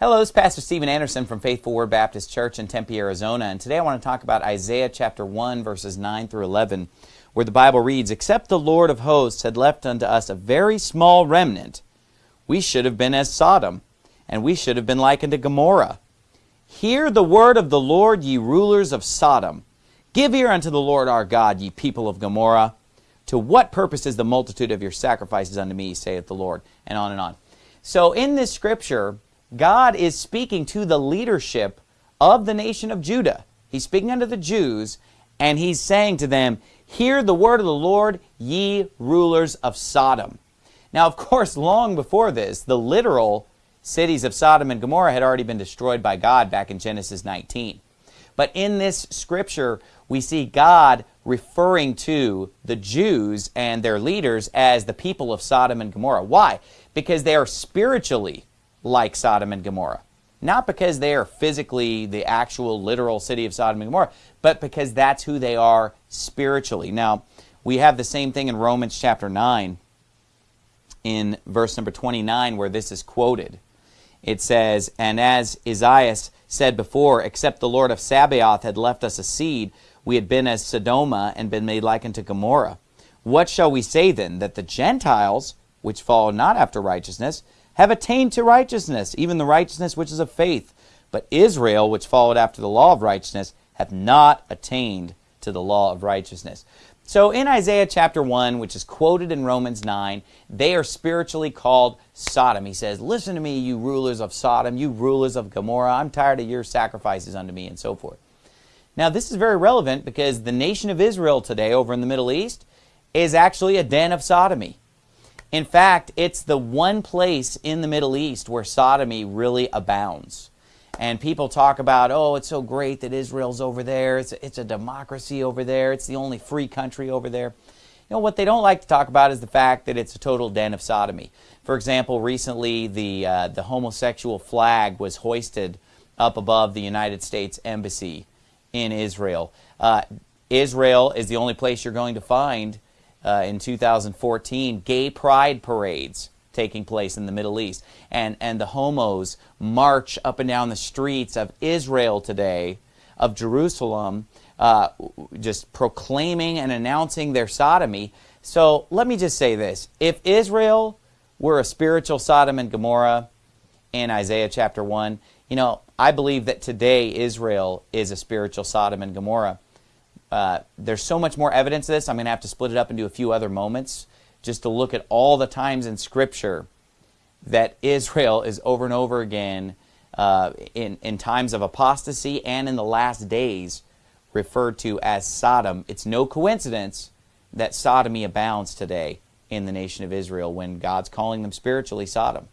Hello, this is Pastor Steven Anderson from Faithful Word Baptist Church in Tempe, Arizona, and today I want to talk about Isaiah chapter 1, verses 9 through 11, where the Bible reads, Except the Lord of hosts had left unto us a very small remnant, we should have been as Sodom, and we should have been like unto Gomorrah. Hear the word of the Lord, ye rulers of Sodom. Give ear unto the Lord our God, ye people of Gomorrah. To what purpose is the multitude of your sacrifices unto me, saith the Lord? And on and on. So in this scripture, God is speaking to the leadership of the nation of Judah. He's speaking unto the Jews, and he's saying to them, Hear the word of the Lord, ye rulers of Sodom. Now, of course, long before this, the literal cities of Sodom and Gomorrah had already been destroyed by God back in Genesis 19. But in this scripture, we see God referring to the Jews and their leaders as the people of Sodom and Gomorrah. Why? Because they are spiritually like Sodom and Gomorrah. Not because they are physically the actual literal city of Sodom and Gomorrah, but because that's who they are spiritually. Now, we have the same thing in Romans chapter 9 in verse number 29 where this is quoted. It says, And as Isaiah said before, except the Lord of Sabaoth had left us a seed, we had been as Sodoma and been made like unto Gomorrah. What shall we say then? That the Gentiles, which follow not after righteousness, have attained to righteousness, even the righteousness which is of faith. But Israel, which followed after the law of righteousness, hath not attained to the law of righteousness. So in Isaiah chapter 1, which is quoted in Romans 9, they are spiritually called Sodom. He says, Listen to me, you rulers of Sodom, you rulers of Gomorrah. I'm tired of your sacrifices unto me, and so forth. Now, this is very relevant because the nation of Israel today over in the Middle East is actually a den of sodomy. In fact, it's the one place in the Middle East where sodomy really abounds. And people talk about, oh, it's so great that Israel's over there. It's a, it's a democracy over there. It's the only free country over there. You know, what they don't like to talk about is the fact that it's a total den of sodomy. For example, recently the, uh, the homosexual flag was hoisted up above the United States Embassy in Israel. Uh, Israel is the only place you're going to find uh, in 2014 gay pride parades taking place in the Middle East. And, and the homos march up and down the streets of Israel today, of Jerusalem, uh, just proclaiming and announcing their sodomy. So let me just say this. If Israel were a spiritual Sodom and Gomorrah in Isaiah chapter 1, you know, I believe that today Israel is a spiritual Sodom and Gomorrah. Uh, there's so much more evidence of this. I'm going to have to split it up into a few other moments just to look at all the times in Scripture that Israel is over and over again uh, in, in times of apostasy and in the last days referred to as Sodom. It's no coincidence that sodomy abounds today in the nation of Israel when God's calling them spiritually Sodom.